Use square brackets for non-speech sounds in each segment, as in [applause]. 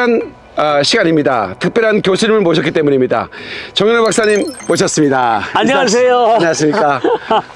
특별한 아, 시간입니다. 특별한 교수님을 모셨기 때문입니다. 정현우 박사님 모셨습니다. 안녕하세요. 인사- 안녕하십니까.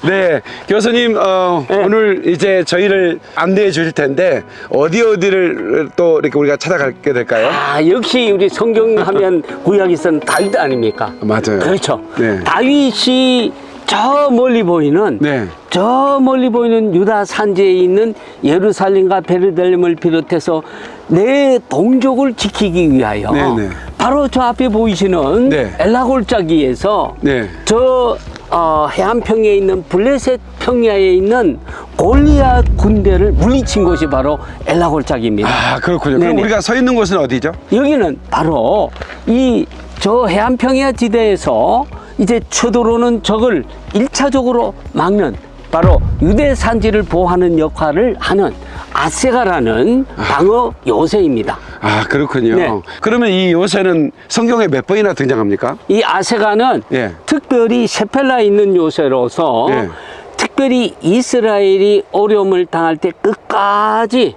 네, 교수님 어, 네. 오늘 이제 저희를 안내해 주실 텐데 어디 어디를 또 이렇게 우리가 찾아가게 될까요? 아, 역시 우리 성경 하면 구약에서는 다윗 아닙니까? 맞아요. 그렇죠. 네. 다윗이 저 멀리 보이는 네. 저 멀리 보이는 유다 산지에 있는 예루살렘과 베르델렘을 비롯해서 내 동족을 지키기 위하여 네, 네. 바로 저 앞에 보이시는 네. 엘라골짜기에서 네. 저 어, 해안평에 있는 블레셋 평야에 있는 골리앗 군대를 물리친 곳이 바로 엘라골짜기입니다. 아 그렇군요. 그럼 네네. 우리가 서 있는 곳은 어디죠? 여기는 바로 이 저 해안평야 지대에서 이제 쳐들어오는 적을 일차적으로 막는 바로 유대 산지를 보호하는 역할을 하는 아세가라는 방어 요새입니다. 아 그렇군요. 네. 그러면 이 요새는 성경에 몇 번이나 등장합니까? 이 아세가는 예. 특별히 셰펠라 있는 요새로서 예. 특별히 이스라엘이 어려움을 당할 때 끝까지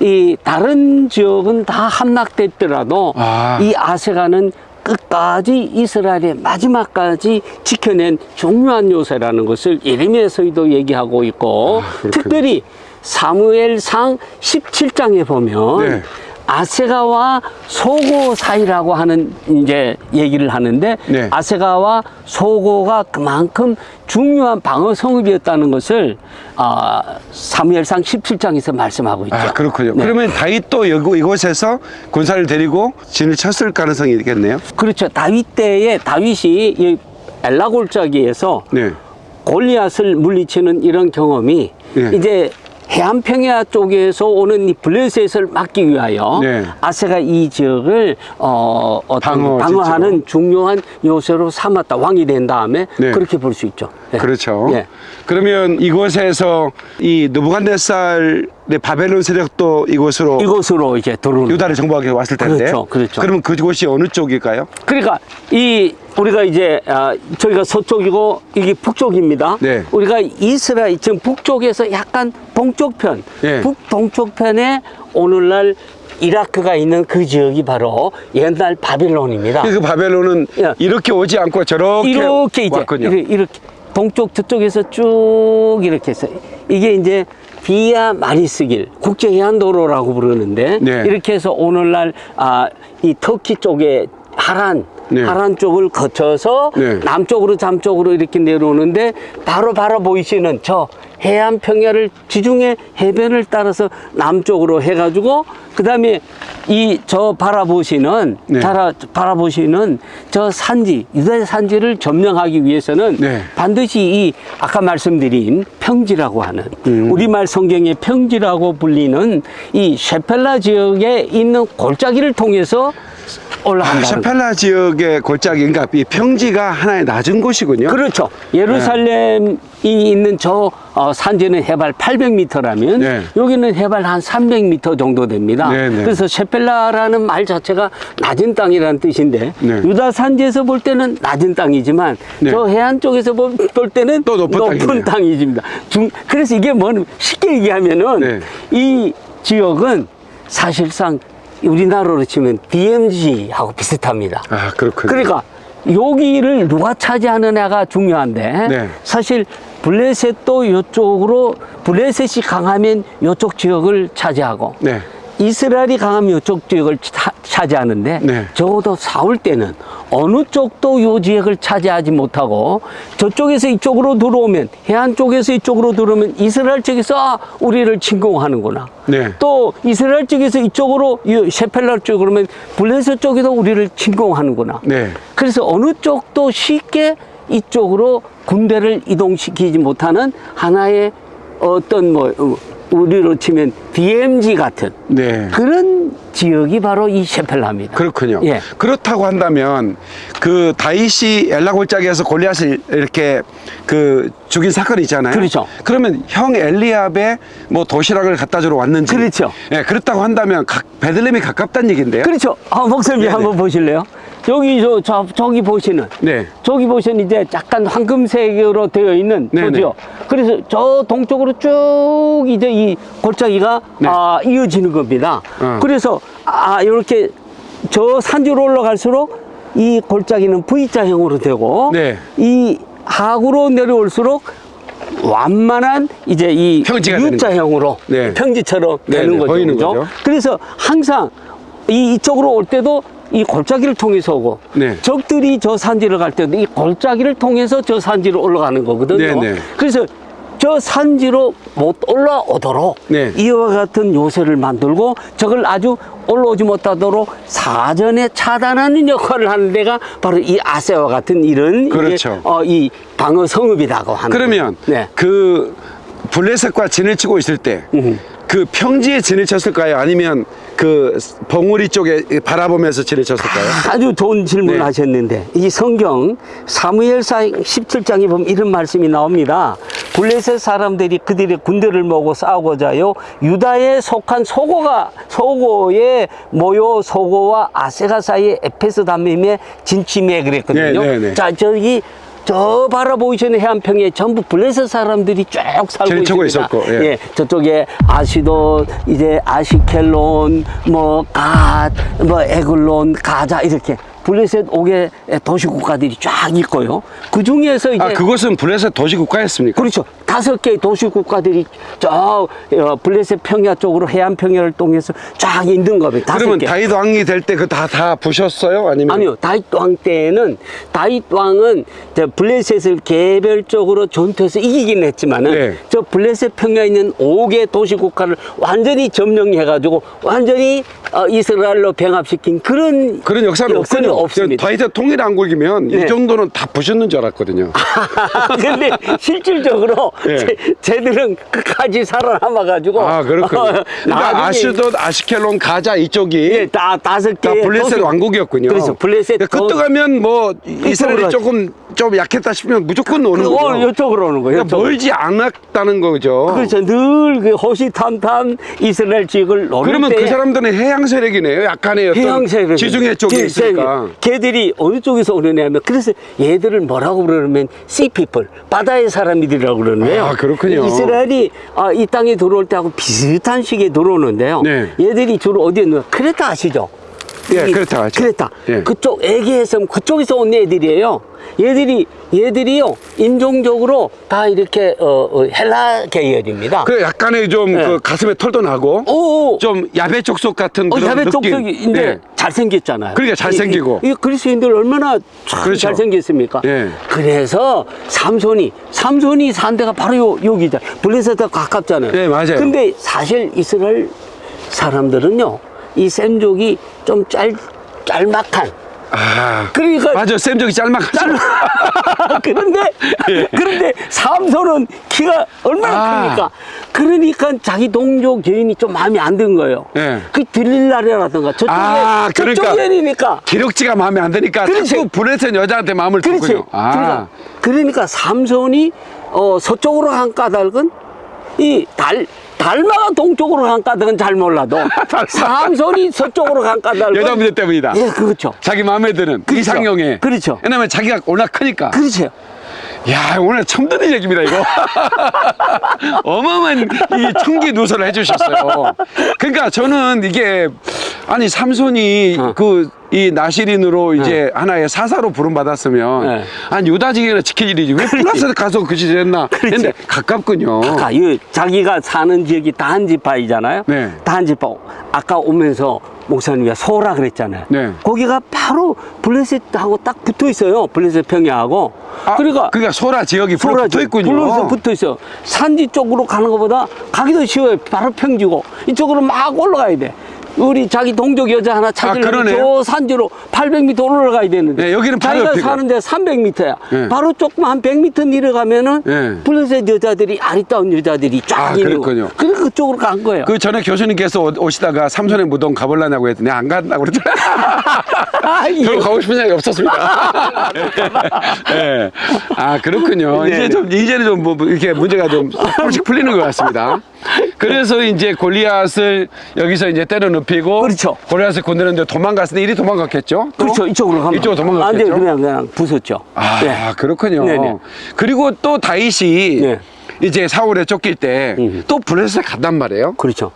이 다른 지역은 다 함락됐더라도 아. 이 아세가는 끝까지 이스라엘의 마지막까지 지켜낸 중요한 요새라는 것을 예레미야서에도 얘기하고 있고 아. 특별히 사무엘상 17장에 보면 네. 아세가와 소고 사이라고 하는 이제 얘기를 하는데 네. 아세가와 소고가 그만큼 중요한 방어 성읍이었다는 것을 아, 사무엘상 17장에서 말씀하고 있죠. 아 그렇군요. 네. 그러면 다윗도 여기 이곳에서 군사를 데리고 진을 쳤을 가능성이 있겠네요. 그렇죠. 다윗 때에 다윗이 이 엘라 골짜기에서 네. 골리앗을 물리치는 이런 경험이 네. 이제 해안평야 쪽에서 오는 이 블레셋을 막기 위하여 네. 아세가 이 지역을 어, 방어 방어하는 중요한 요새로 삼았다. 왕이 된 다음에 네. 그렇게 볼 수 있죠. 네. 그렇죠. 예. 그러면 이곳에서 이 느부갓네살의 바벨론 세력도 이곳으로 이곳으로 이제 들어오는 유다를 정복하기 위해 왔을 텐데. 그렇죠, 그렇죠. 그러면 그곳이 어느 쪽일까요? 그러니까 이 우리가 이제 아, 저희가 서쪽이고 이게 북쪽입니다. 네. 우리가 이스라엘 지금 북쪽에서 약간 동쪽편, 네. 북동쪽편에 오늘날 이라크가 있는 그 지역이 바로 옛날 바빌론입니다. 그 바벨론은 예. 이렇게 오지 않고 저렇게 이렇게 이제 왔군요. 이렇게, 이렇게 동쪽 저쪽에서 쭉 이렇게 해서 이게 이제 비아 마리스길 국제해안도로라고 부르는데 네. 이렇게 해서 오늘날 아, 이 터키 쪽에 하란 네. 하란 쪽을 거쳐서 네. 남쪽으로 잠쪽으로 이렇게 내려오는데 바로 바로 보이시는 저 해안 평야를 지중해 해변을 따라서 남쪽으로 해가지고 그 다음에 이 저 바라보시는 네. 바라, 바라보시는 저 산지 유대 산지를 점령하기 위해서는 네. 반드시 이 아까 말씀드린 평지라고 하는 음. 우리말 성경의 평지라고 불리는 이 셰펠라 지역에 있는 골짜기를 통해서 아, 올라간다는 거예요. 샤펠라 지역의 골짜기인가 이 평지가 하나의 낮은 곳이군요. 그렇죠. 예루살렘이 있는 저 어, 산지는 해발 800m라면 네. 여기는 해발 한 300m 정도 됩니다. 네, 네. 그래서 셰펠라라는 말 자체가 낮은 땅이라는 뜻인데 네. 유다 산지에서 볼 때는 낮은 땅이지만 네. 저 해안 쪽에서 볼, 볼 때는 또 높은 땅이네요. 땅이집니다. 중- 그래서 이게 뭐 쉽게 얘기하면은 네. 이 지역은 사실상 우리나라로 치면 DMZ하고 비슷합니다. 아 그렇군요. 그러니까 여기를 누가 차지하느냐가 중요한데 네. 사실 블레셋도 이쪽으로 블레셋이 강하면 이쪽 지역을 차지하고 네. 이스라엘이 강하면 이쪽 지역을 차, 차지하는데 네. 적어도 싸울 때는 어느 쪽도 이 지역을 차지하지 못하고 저쪽에서 이쪽으로 들어오면 해안 쪽에서 이쪽으로 들어오면 이스라엘 쪽에서 아, 우리를 침공하는구나. 네. 또 이스라엘 쪽에서 이쪽으로 이 셰펠라 쪽으로 면 블레셋 쪽에도 우리를 침공하는구나. 네. 그래서 어느 쪽도 쉽게 이쪽으로 군대를 이동시키지 못하는 하나의 어떤 뭐 어, 우리로 치면 DMZ 같은 네. 그런 지역이 바로 이 셰펠라입니다. 그렇군요. 예. 그렇다고 한다면 그 다윗이 엘라 골짜기에서 골리앗을 이렇게 그 죽인 사건이 있잖아요. 그렇죠. 그러면 형 엘리압의 뭐 도시락을 갖다 주러 왔는지. 그렇죠. 예, 그렇다고 한다면 각, 베들렘이 가깝다는 얘기인데요. 그렇죠. 아, 목사님 네네. 한번 보실래요? 여기 저, 저 저기 보시는 네. 저기 보시는 이제 약간 황금색으로 되어 있는 네네. 저지요. 그래서 저 동쪽으로 쭉 이제 이 골짜기가 네. 아, 이어지는 겁니다. 어. 그래서 아 이렇게 저 산지로 올라갈수록 이 골짜기는 V자형으로 되고 네. 이 하구로 내려올수록 완만한 이제 이 U자형으로 네. 평지처럼 네, 되는 네, 거죠. 그죠? 거죠. 그래서 항상 이 이쪽으로 올 때도 이 골짜기를 통해서 오고 네. 적들이 저 산지를 갈 때도 이 골짜기를 통해서 저 산지로 올라가는 거거든요. 네, 네. 그래서 저 산지로 못 올라오도록 네. 이와 같은 요새를 만들고 저걸 아주 올라오지 못하도록 사전에 차단하는 역할을 하는 데가 바로 이 아세와 같은 이런 그렇죠. 어, 이 방어 성읍이라고 하는 그러면. 네. 그 블레셋과 진을 치고 있을 때 그 평지에 진을 쳤을까요? 아니면 그 봉우리 쪽에 바라보면서 진을 쳤을까요? 아주 좋은 질문을 네. 하셨는데 이 성경 사무엘사 17장에 보면 이런 말씀이 나옵니다. 블레셋 사람들이 그들의 군대를 모고 싸우고자요 유다에 속한 소고가 소고의 모요 소고와 아세가 사이에 에페스 담임에 진침해 그랬거든요. 네, 네, 네. 자 저기 저 바라 보이시는 해안평에 전부 블레셋 사람들이 쭉 살고 있습니다. 있었고, 예. 저쪽에 아시도 이제 아시켈론 뭐 갓 뭐 에글론 가자 이렇게 블레셋 옥의 도시 국가들이 쫙 있고요. 그 중에서 이제 아 그것은 블레셋 도시 국가였습니까? 그렇죠. 다섯 개의 도시 국가들이 저 어, 블레셋 평야 쪽으로 해안 평야를 통해서 쫙 있는 겁니다. 그러면 개. 다윗 왕이 될 때 그 다 다 부셨어요? 아니면 아니요. 다윗 왕 때는 다윗 왕은 저 블레셋을 개별적으로 전투해서 이기긴 했지만은 네. 저 블레셋 평야에 있는 5개 도시 국가를 완전히 점령해 가지고 완전히 어, 이스라엘로 병합시킨 그런 그런 역사는 역사는 없군요. 없습니다. 다윗의 통일 안 굴기면 네. 이 정도는 다 부셨는 줄 알았거든요. [laughs] 근데 실질적으로 예. 제, 쟤들은 끝까지 살아남아 가지고 아 그렇군요. 그러니까 아슈돗, 아시켈론, 가자 이쪽이 예, 다 다섯 다개 블레셋 왕국이었군요. 그래서 블레셋 그 더- 뜨가면 뭐 이스라엘이 조금 좀 약했다 싶으면 무조건 오는 그. 어, 이쪽으로 오는 거예요. 그러니까 멀지 않았다는 거죠. 그렇죠. 늘 그 호시탐탐 이스라엘 지역을 노릴 그러면 때그 사람들은 해양 세력이네요. 약간의 어떤 해양 세력 지중해 쪽에 있으니까. 걔들이 어느 쪽에서 오느냐면 그래서 얘들을 뭐라고 그러냐면 sea people 바다의 사람들이라고 그러는데요. 아, 그렇군요. 이스라엘이 아, 이 땅에 들어올 때하고 비슷한 시기에 들어오는데요. 네. 얘들이 주로 어디에 있는 크레타 아시죠? 예, 이 크레타 알죠. 크레타. 예. 그쪽 에게에섬 그쪽에서 온 애들이에요. 얘들이 얘들이요 인종적으로 다 이렇게 어, 어, 헬라 계열입니다. 그 약간의 좀 네. 그 가슴에 털도 나고 오, 좀 야베 족속 같은 어, 그런 야베 느낌. 쪽쪽인데 예. 잘생겼잖아요. 그러니까 잘생기고. 이, 이, 이 그리스인들 얼마나 참 그렇죠. 잘생겼습니까? 예. 그래서 삼손이 삼손이 산 데가 바로 요 여기다 블레셋에 가깝잖아요. 예, 맞아요. 근데 사실 이스라엘 사람들은요 이 셈족이 좀 짤 짤막한 아, 그러니까 맞아. 쌤적이 짤막하죠. [laughs] 그런데 그런데 삼손은 키가 얼마나 예. 아. 큽니까? 그러니까 자기 동족 여인이 좀 마음에 안 든 거예요. 예. 그 들릴라라든가 저쪽에 아, 저쪽 그러니까. 여인이니까. 기력지가 마음에 안 드니까 그렇지. 브레센 여자한테 마음을 그렇지. 두군요. 아, 그러니까, 그러니까 삼손이 어, 서쪽으로 간 까닭은 이 달, 달마가 동쪽으로 간 까닭은 잘 몰라도 [laughs] 삼손이 서쪽으로 간 까닭은 여자 문제 때문이다. 예, 그렇죠. 자기 마음에 드는 그렇죠. 이상형에. 그렇죠. 왜냐면 자기가 워낙 크니까. 그렇죠. 야 오늘 처음 듣는 얘기입니다 이거 [laughs] 어마어마한 이 청기 누설을 해주셨어요 그러니까 저는 이게 아니 삼손이 어. 그 이 나시린으로 이제 하나의 사사로 부름받았으면 네. 아니 유다지기나 지킬 일이지 왜 플라스 가서 그 짓을 했나 근데 가깝군요 아까 이 자기가 사는 지역이 다한지파이잖아요. 네. 다한지파. 아까 오면서 목사님이 소라 그랬잖아요. 네. 거기가 바로 블레셋하고 딱 붙어 있어요. 블레셋 평야하고. 아, 그러니까 그러니까 소라 지역이 소라 붙어 있군요 블레셋 붙어 있어. 산지 쪽으로 가는 것보다 가기도 쉬워요. 바로 평지고 이쪽으로 막 올라가야 돼. 우리 자기 동족 여자 하나 찾으려면 아. 저 산지로 800m 올라가야 되는데 네, 여기는 바로 자기가 옆이고. 사는데 300m야. 네. 바로 조금 한 100m 내려가면은 네. 블레셋 여자들이 아리따운 여자들이 쫙 아, 있는 그렇군요. 그래서 그쪽으로 간 거예요. 그 전에 교수님께서 오- 오시다가 삼손의 무덤 가볼라냐고 했더니 안 간다고 그랬더니 [laughs] 아, 예. 별로 가고 싶은 생각이 없었습니다. 예. [laughs] 아, 그렇군요. 네, 이제 네. 좀, 이제는 좀 뭐, 이렇게 문제가 좀 조금씩 [laughs] 풀리는 것 같습니다. 그래서 이제 골리앗을 여기서 이제 때려 눕히고. 그렇죠. 골리앗을 건드렸는데 도망갔으니 이리 도망갔겠죠? 또? 그렇죠. 이쪽으로 가면. 이쪽으로 안 도망갔겠죠? 돼. 그냥, 그냥 부쉈죠. 아, 네. 그렇군요. 네네. 그리고 또 다윗이 네. 이제 사울에 쫓길 때 음. 또 블레셋에 갔단 말이에요. 그렇죠.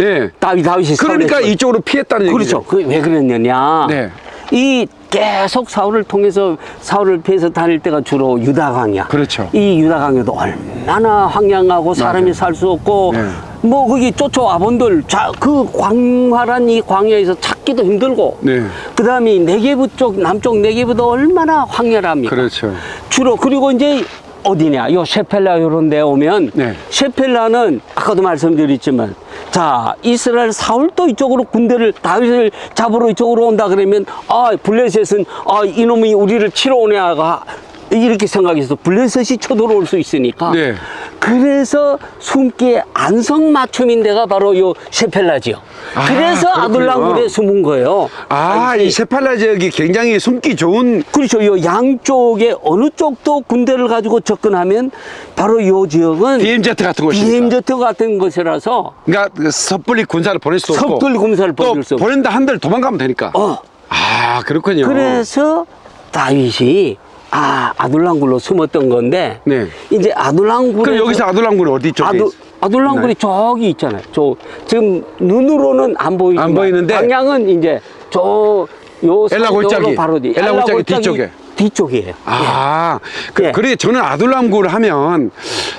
예. 다윗 다윗이 그러니까 사울의 이쪽으로 피했다는 얘기죠. 그렇죠. 그왜 그랬느냐? 네. 이 계속 사울을 통해서 사울을 피해서 다닐 때가 주로 유다 광야. 그렇죠. 이 유다 광야도 얼마나 황량하고 사람이. 살 수 없고 네. 뭐 거기 쫓아와 본들 자, 그 광활한 이 광야에서 찾기도 힘들고 네. 그 다음에 네게부 쪽 남쪽 네게부도 얼마나 황렬합니까? 그렇죠. 주로 그리고 이제 어디냐 요 셰펠라 요런 데 오면 네. 셰펠라는 아까도 말씀드렸지만 자 이스라엘 사울도 이쪽으로 군대를 다윗을 잡으러 이쪽으로 온다 그러면 아 블레셋은 아 이놈이 우리를 치러 오냐가 이렇게 생각해서 블레셋이 쳐들어올 수 있으니까 네. 그래서 숨기에 안성맞춤인 데가 바로 요 셰펠라지요 아, 그래서. 아둘람굴에 숨은 거예요 아, 이 세팔라 지역이 굉장히 숨기 좋은 그렇죠. 요 양쪽에 어느 쪽도 군대를 가지고 접근하면 바로 요 지역은 DMZ 같은 곳이니까. DMZ 같은 것이라서 그러니까 그 섣불리 군사를 보낼 수도 없고. 섣불리 군사를 또 보낼 수 없고. 보낸다 한들 도망가면 되니까. 어 아, 그렇군요. 그래서 다윗이 아 아둘랑굴로 숨었던 건데 네. 이제 아둘랑굴 그럼 여기서 아둘람군은 어디 쪽에 아두, 있- 아둘랑굴이 저기 있잖아요. 저 지금 눈으로는 안 보이지만 안 보이는데? 방향은 이제 저 요 엘라 골짜기. 바로 뒤. 엘라 골짜기 뒤쪽에. 뒤쪽이에요. 아, 그, 예. 그래 저는 아둘람굴 하면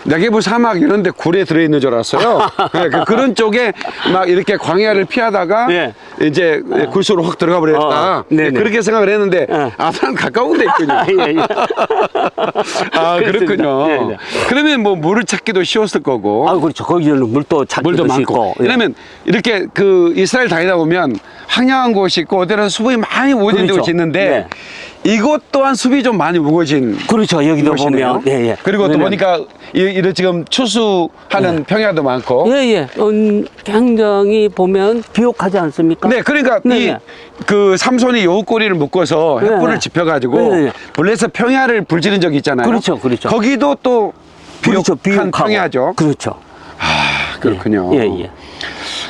내게부 사막 이런 데 굴에 들어있는 줄 알았어요. [laughs] 네, 그, 그런 쪽에 막 이렇게 광야를 피하다가 예. 이제 굴소로 확 들어가 버렸다. 어. 그렇게 생각을 했는데 예. 아둘람 가까운 데 있군요. 예, 예. 아. 그렇군요. 네, 네. 그러면 뭐 물을 찾기도 쉬웠을 거고. 아, 그렇죠. 거기는 물도 찾기도 물도 많고. 쉽고. 예. 왜냐면 이렇게 그 이스라엘 다니다 보면 황량한 곳이 있고 어디는 수분이 많이 우거진 그렇죠. 있는데 네. 이곳 또한 숲이 좀 많이 우거진 그렇죠. 여기도 곳이네요. 보면. 예, 예. 그리고 또 보니까 이, 이런 지금 추수하는 평야도 많고. 예, 예. 음, 굉장히 보면 비옥하지 않습니까? 네, 그러니까 네, 이 네. 그 삼손이 여우꼬리를 묶어서 네, 햇불을 네. 지펴가지고 네, 네. 블레셋 평야를 불지른 적이 있잖아요. 그렇죠, 그렇죠. 거기도 또 비옥한 그렇죠. 비옥하고. 평야죠. 그렇죠. 아, 그렇군요. 예, 예.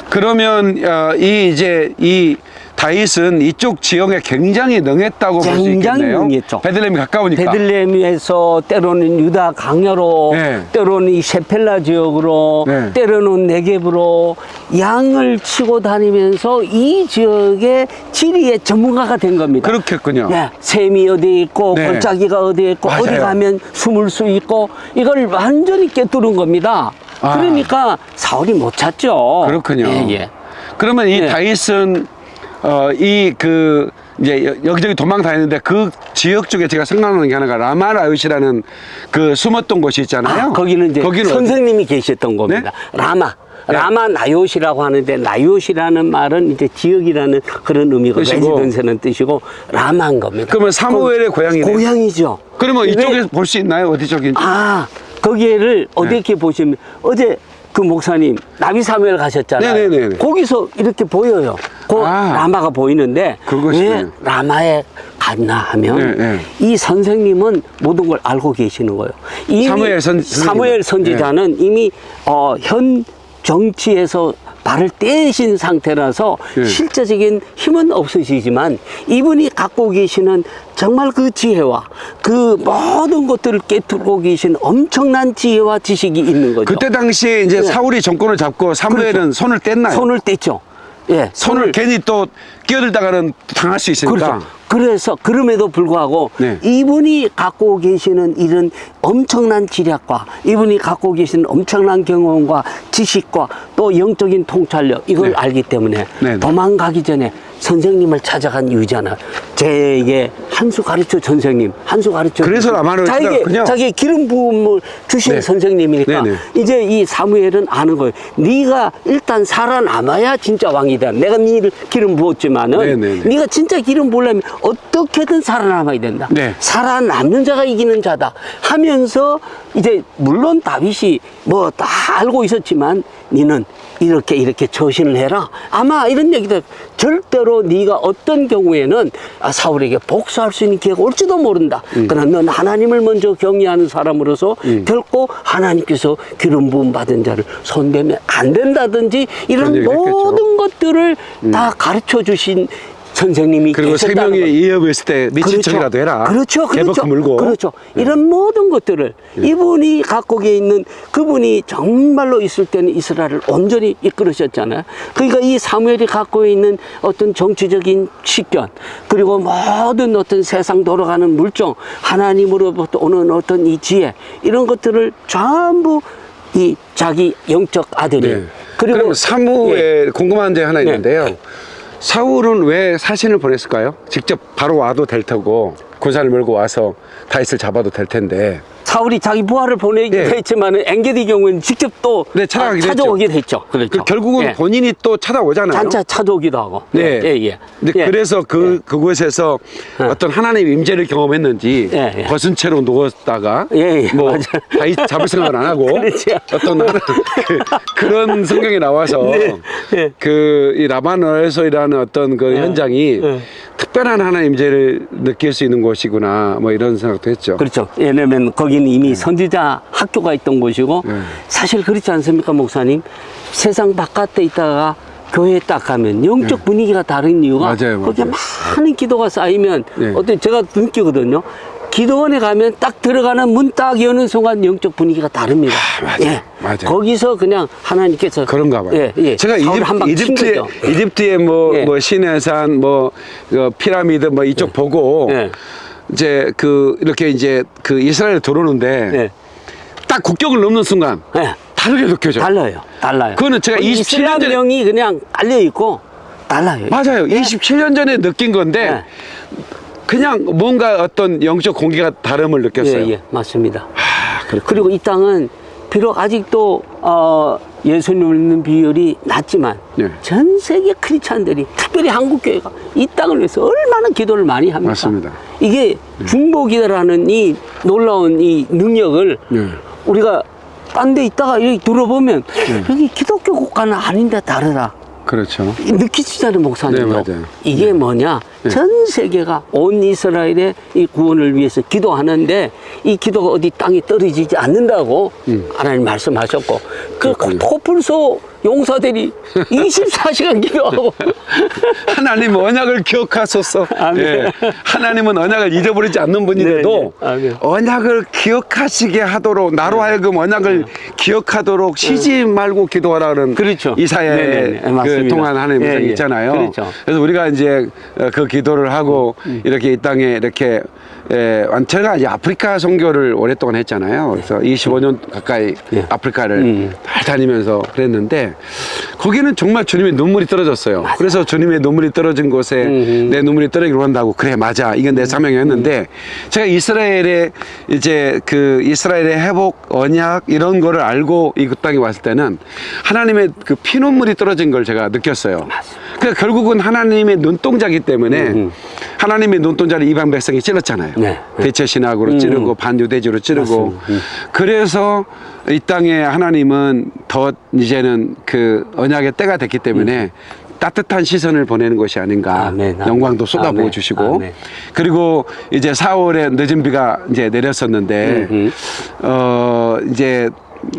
그러면 어, 이 이제 이 다윗은 이쪽 지형에 굉장히 능했다고 볼 수 있겠네요. 능했죠. 베들레헴이 가까우니까. 베들레헴에서 때로는 유다 강야로, 네. 때로는 이 셰펠라 지역으로, 네. 때로는 네겝으로 양을 치고 다니면서 이 지역의 지리의 전문가가 된 겁니다. 그렇겠군요. 예, 샘이 어디에 있고 네. 골짜기가 어디에 있고 맞아요. 어디 가면 숨을 수 있고 이걸 완전히 깨뚫은 겁니다. 아. 그러니까 사울이 못 찾죠. 그렇군요. 예, 예. 그러면 이 네. 다윗은 어, 이 그 이제 여- 여기저기 도망 다니는데 그 지역 쪽에 제가 생각나는 게 하나가 라마라읒이라는 그 숨었던 곳이 있잖아요. 아, 거기는 이제 거기는 어디- 선생님이 계셨던 겁니다. 라마. 네. 라마 나요시라고 하는데 나요시라는 말은 이제 지역이라는 그런 의미고. 레지던스는 뜻이고 라마인 겁니다. 그러면 사무엘의 고향이네. 고향이죠. 그러면 왜- 이쪽에 볼수 있나요? 어디 쪽인지? 아 거기를 어떻게 보시면 어제 그 목사님 나비 사무엘 가셨잖아요. 네네네네. 거기서 이렇게 보여요. 그 아. 라마가 보이는데. 왜 라마에 갔나 하면 네, 네. 이 선생님은 모든 걸 알고 계시는 거예요. 이미 사무엘 선-. 사무엘 선지자는 이미 어, 현 정치에서 발을 떼신 상태라서 네. 실제적인 힘은 없으시지만 이분이 갖고 계시는 정말 그 지혜와 그 모든 것들을 깨뜨리고 계신 엄청난 지혜와 지식이 있는 거죠. 그때 당시에 이제 네. 사울이 정권을 잡고 사무엘은 손을 뗐나요? 손을 뗐죠. 예, 손을 괜히 또 끼어들다가는 당할 수 있으니까. 그렇죠. 그래서 그럼에도 불구하고 네. 이분이 갖고 계시는 이런 엄청난 지략과 이분이 갖고 계시는 엄청난 경험과 지식과 또 영적인 통찰력 이걸 네. 알기 때문에 네, 네. 도망가기 전에 선생님을 찾아간 이유잖아. 제게 한수 가르쳐 선생님, 한수 가르쳐. 그래서 라마를 자기. 자기 기름 부음을 주신 네. 선생님이니까 네, 네. 이제 이 사무엘은 아는 거예요. 네가 일단 살아남아야 진짜 왕이다. 내가 네를 기름 부었지만은 네, 네, 네. 네가 진짜 기름 부으려면 어떻게든 살아남아야 된다. 네. 살아남는 자가 이기는 자다. 하면서 이제 물론 다윗이 뭐 다 알고 있었지만 너는 이렇게 이렇게 처신을 해라. 아마 이런 얘기도 절대로 네가 어떤 경우에는 아, 사울에게 복수할 수 있는 기회가 올지도 모른다. 음. 그러나 넌 하나님을 먼저 경외하는 사람으로서 결코 하나님께서 기름 부음 받은 자를 손대면 안 된다든지 이런 했겠죠. 음. 모든 것들을 다 가르쳐 주신 선생님이 그리고 생명이 것. 이어있을 때 미친 척이라도 해라. 그렇죠, 그렇죠. 물고. 예. 그렇죠. 이런 모든 것들을 이분이 갖고 계있는 그분이 정말로 있을 때는 이스라엘을 온전히 이끌으셨잖아요. 그러니까 이 사무엘이 갖고 있는 어떤 정치적인 식견 그리고 모든 어떤 세상 돌아가는 물정 하나님으로부터 오는 어떤 이 지혜 이런 것들을 전부 이 자기 영적 아들이 네. 그리고 그럼 사무에 궁금한 점 하나 네. 있는데요. 사울은 왜 사신을 보냈을까요? 직접 바로 와도 될 테고 군사를 몰고 와서 다윗을 잡아도 될 텐데. 사울이 자기 부하를 보내기도 예. 했지만 엔게디 경우는 직접 또 네, 찾아가기도 했죠. 찾아오기도 했죠. 그렇죠. 그 결국은 예. 본인이 또 찾아오잖아요. 단차 찾아오기도 하고. 네. 예, 예. 근데 예. 그래서 그 그곳에서 예. 어떤 하나님 임재를 경험했는지 예, 예. 벗은 채로 누웠다가 예, 예, 뭐. 다윗 잡을 생각을 안 하고 [laughs] 그렇죠. 어떤 그, 런 성경이 나와서 네, 예. 그이 라바노에서이라는 어떤 그 현장이 예. 특별한 하나님 임재를 느낄 수 있는 곳이구나 뭐 이런 생각도 했죠. 그렇죠. 왜냐면 거기는 이미 선지자 학교가 있던 곳이고 네. 사실 그렇지 않습니까, 목사님? 세상 바깥에 있다가 교회에 딱 가면 영적 분위기가 다른 이유가 네. 맞아요, 거기에 맞아요. 많은 기도가 쌓이면 네. 어때 제가 느끼거든요. 기도원에 가면 딱 들어가는 문 딱 여는 순간 영적 분위기가 다릅니다. 맞아요. 맞아요. 거기서 그냥 하나님께서 그런가 봐요. 예, 예. 제가 이집, 한방 친 이집트에 뭐, 예. 뭐 시내산 뭐 어, 피라미드 뭐 이쪽 보고 예. 이제 그 이렇게 이제 그 이스라엘 들어오는데 예. 딱 국경을 넘는 순간 예. 다르게 느껴져. 요 달라요. 달라요. 그거는 제가 거기 27년 이슬람 전에- 명이 그냥 깔려 있고 달라요. 맞아요. 예. 27년 전에 느낀 건데 예. 그냥 뭔가 어떤 영적 공기가 다름을 느꼈어요. 예, 예, 맞습니다. 아, 그렇군요. 그리고 이 땅은 비록 아직도 어, 예수님을 믿는 비율이 낮지만 예. 전 세계 크리스찬들이 특별히 한국 교회가 이 땅을 위해서 얼마나 기도를 많이 합니까? 맞습니다. 이게 중보기도라는 이 놀라운 이 능력을 예. 우리가 딴 데 있다가 여기 들어보면 여기 기독교 국가는 아닌데 다르다. 그렇죠. 느끼시잖아요, 목사님도. 네, 맞아요. 이게 뭐냐? 전 세계가 온 이스라엘의 이 구원을 위해서 기도하는데 이 기도가 어디 땅에 떨어지지 않는다고 하나님 말씀하셨고 그 음. 코뿔소 용사들이 [laughs] 24시간 기도하고 [laughs] 하나님 언약을 기억하소서. 예. 하나님은 언약을 잊어버리지 않는 분인데도 네, 네. 언약을 기억하시게 하도록 나로 하여금 언약을 기억하도록 쉬지 말고 기도하라는 그렇죠. 이사의 네, 네, 네. 그 맞습니다. 동안 하나님 예, 예. 있잖아요. 그렇죠. 그래서 우리가 이제 어, 그 기도를 하고 음. 이렇게 이 땅에 이렇게 에, 제가 이제 아프리카 선교를 오랫동안 했잖아요. 그래서 25년 가까이 예. 아프리카를 음. 잘 다니면서 그랬는데 거기는 정말 주님의 눈물이 떨어졌어요. 그래서 주님의 눈물이 떨어진 곳에 음흠. 내 눈물이 떨어지기로 한다고 그래 맞아 이건 내 사명이었는데 제가 이스라엘의 이제 그 이스라엘의 회복 언약 이런 거를 알고 이 땅에 왔을 때는 하나님의 그 피눈물이 떨어진 걸 제가 느꼈어요. 그러니까 결국은 하나님의 눈동자기 때문에 음흠. 하나님의 눈동자를 이방 백성이 찔렀잖아요. 네. 대체 신학으로 음. 찌르고 반유대주로 찌르고. 음. 그래서 이 땅에 하나님은 더 이제는 그 언약의 때가 됐기 때문에 따뜻한 시선을 보내는 것이 아닌가 아멘, 아멘. 영광도 쏟아부어 아멘, 주시고. 그리고 이제 4월에 늦은 비가 이제 내렸었는데 음흠. 어 이제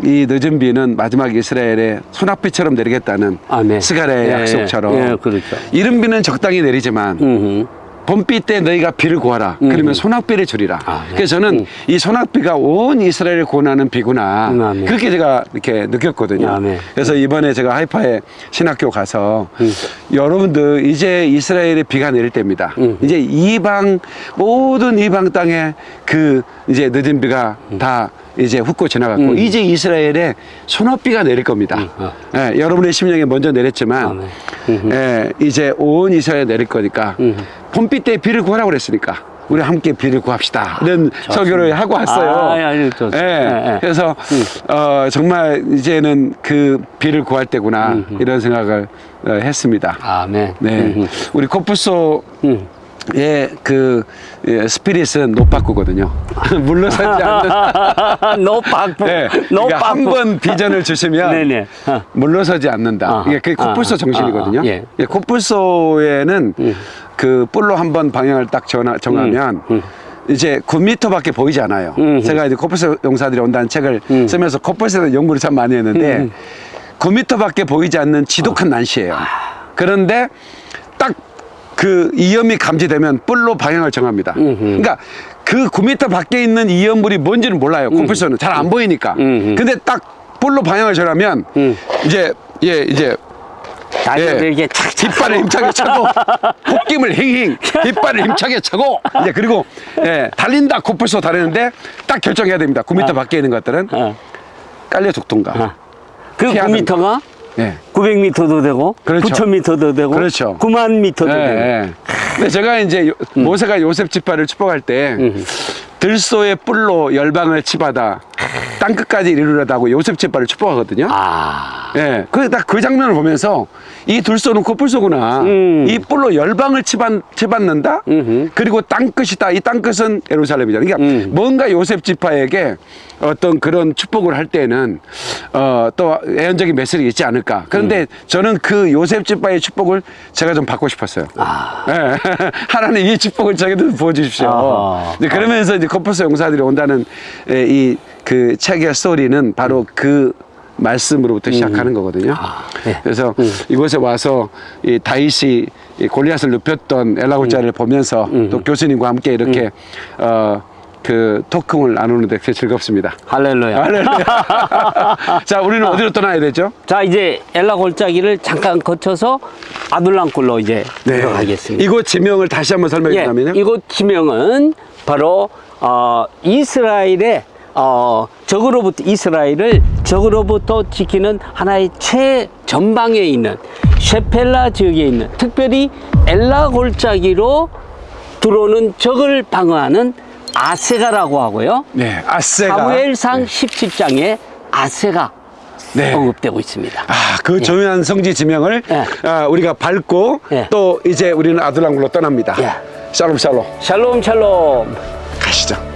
이 늦은 비는 마지막 이스라엘의 소낙비처럼 내리겠다는 아멘. 스가랴의 예, 약속처럼 예, 그렇죠. 이른 비는 적당히 내리지만 음흠. 봄비 때 너희가 비를 구하라. 그러면 소낙비를 주리라. 아, 네. 그래서 저는 음. 이 소낙비가 온 이스라엘을 구원하는 비구나. 음, 아멘. 그렇게 제가 이렇게 느꼈거든요. 아멘. 그래서 이번에 제가 하이파의 신학교 가서 음. 여러분들 이제 이스라엘에 비가 내릴 때입니다. 음. 이제 이방 모든 이방 땅에 그 이제 늦은 비가 다 이제 훑고 지나갔고 음. 이제 이스라엘에 소낙비가 내릴 겁니다. 아. 예, 여러분의 심령에 먼저 내렸지만 아멘. 음흠. 예, 이제 온 이스라엘에 내릴 거니까 음. 봄비 때 비를 구하라고 그랬으니까 우리 함께 비를 구합시다. 이런 설교를 하고 왔어요. 아, 예. 예, 예, 예. 그래서 어, 정말 이제는 그 비를 구할 때구나 이런 생각을 어, 했습니다. 아멘. 네, 음흠. 우리 코뿔소의 음. 그 예, 스피릿은 노빠꾸거든요. [laughs] 물러서지 않는. [laughs] 네, 너 그러니까. 한번 비전을 주시면 [laughs] 네네. 어. 물러서지 않는다. 아하. 이게 그게 코뿔소 아하. 정신이거든요. 아하. 예. 예, 코뿔소에는 그 뿔로 한번 방향을 딱 정하, 정하면 음, 음. 이제 9m밖에 보이지 않아요. 음. 제가 이제 코뿔소 용사들이 온다는 책을 음. 쓰면서 코뿔소에 대한 연구를 참 많이 했는데 음. 9m밖에 보이지 않는 지독한 난시예요. 그런데 딱 그 이염이 감지되면 뿔로 방향을 정합니다. 그러니까 그 9m 밖에 있는 이염물이 뭔지는 몰라요. 콤프레서는 잘 안 보이니까. 음흠. 근데 딱 뿔로 방향을 정하면 음. 이제 예 이제 예. 이렇게 착착 깃발을 힘차게 차고 콧김을 힝힝 깃발을 힘차게 차고 이제 그리고 예, 달린다 코뿔소 달리는데 딱 결정해야 됩니다 9m 밖에 있는 것들은 어. 깔려 죽던가 어. 그 피하는 9m가 예. 900m도 되고 그렇죠. 9000m도 되고 그렇죠. 9만 미터도 예, 되고 예. 근데 제가 이제 요- 음. 모세가 요셉 지파를 축복할 때 들소의 뿔로 열방을 치받아 땅 끝까지 이르려다고 요셉 지파를 축복하거든요 아 예, 그 딱 그 장면을 보면서 이 둘소는 코뿔소구나. 음. 이 뿔로 열방을 치받, 치받는다. 음흠. 그리고 땅 끝이다. 이 땅 끝은 예루살렘이잖아. 그러니까 음. 뭔가 요셉 지파에게 어떤 그런 축복을 할 때는 어, 또 애연적인 메시지가 있지 않을까. 그런데 음. 저는 그 요셉 지파의 축복을 제가 좀 받고 싶었어요. 아. 예. [laughs] 하나님 이 축복을 저에게도 부어주십시오. 아하. 이제 그러면서 이제 코뿔소 용사들이 온다는 이그 책의 스토리는 바로 그 말씀으로부터 시작하는 거거든요. 네. 그래서 이곳에 와서 이 다윗이 이 골리앗을 눕혔던 엘라골자를 보면서 또 교수님과 함께 이렇게 어, 그 토크를 나누는데 되게 즐겁습니다. 할렐루야 할렐루야. [laughs] 자, 우리는 어디로 떠나야 되죠? 자 이제 엘라 골짜기를 잠깐 거쳐서 아둘람굴로 이제 들어가겠습니다 이곳 지명을 다시 한번 설명해 예, 주자면요. 이곳 지명은 바로 어, 이스라엘의 어, 적으로부터 이스라엘을 적으로부터 지키는 하나의 최전방에 있는 셰펠라 지역에 있는 특별히 엘라 골짜기로 들어오는 적을 방어하는 아세가라고 하고요. 네, 아세가. 사무엘상 17장에 아세가 네. 언급되고 있습니다. 아, 그 조용한 성지 지명을 예. 아, 우리가 밟고 예. 또 이제 우리는 아둘람굴로 떠납니다. 예. 샬롬 샬롬. 샬롬 샬롬. 가시죠.